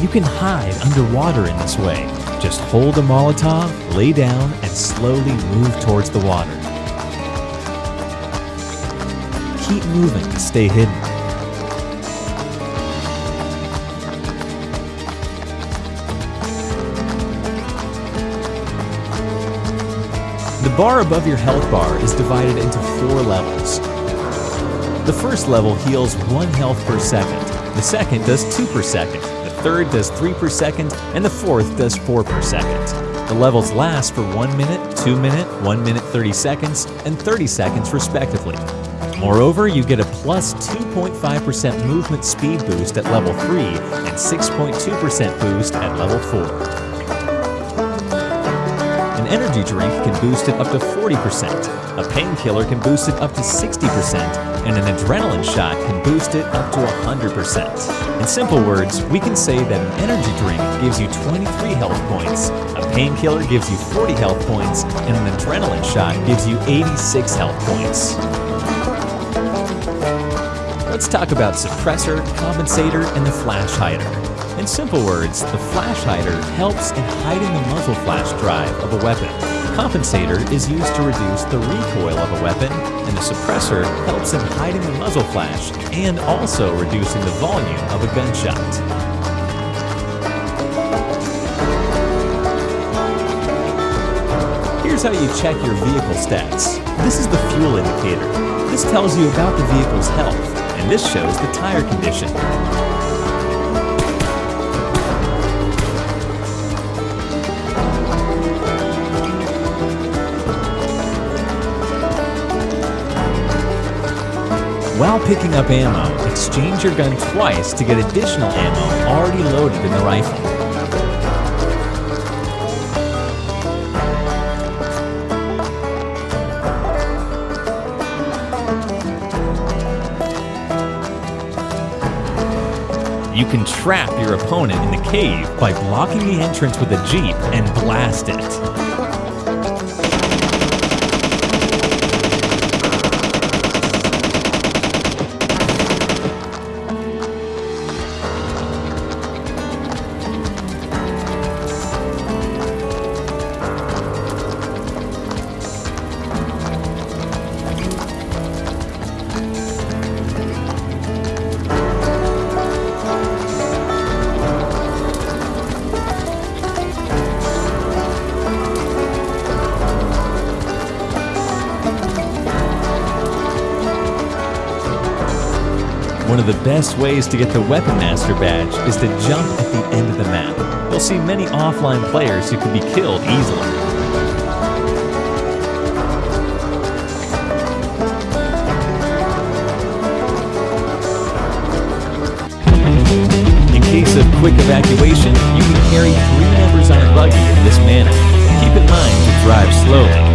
You can hide underwater in this way. Just hold a Molotov, lay down, and slowly move towards the water. Keep moving to stay hidden. The bar above your health bar is divided into four levels. The first level heals 1 health per second, the second does 2 per second, third does 3 per second, and the fourth does 4 per second. The levels last for 1 minute, 2 minute, 1 minute 30 seconds, and 30 seconds respectively. Moreover, you get a plus 2.5% movement speed boost at level 3 and 6.2% boost at level 4 energy drink can boost it up to 40%, a painkiller can boost it up to 60%, and an adrenaline shot can boost it up to 100%. In simple words, we can say that an energy drink gives you 23 health points, a painkiller gives you 40 health points, and an adrenaline shot gives you 86 health points. Let's talk about suppressor, compensator, and the flash hider. In simple words, the flash hider helps in hiding the muzzle flash drive of a weapon. Compensator is used to reduce the recoil of a weapon, and the suppressor helps in hiding the muzzle flash and also reducing the volume of a gunshot. Here's how you check your vehicle stats. This is the fuel indicator. This tells you about the vehicle's health, and this shows the tire condition. While picking up ammo, exchange your gun twice to get additional ammo already loaded in the rifle. You can trap your opponent in the cave by blocking the entrance with a jeep and blast it. One of the best ways to get the Weapon Master badge is to jump at the end of the map. You'll see many offline players who can be killed easily. In case of quick evacuation, you can carry three members on a buggy in this manner. Keep in mind to drive slowly.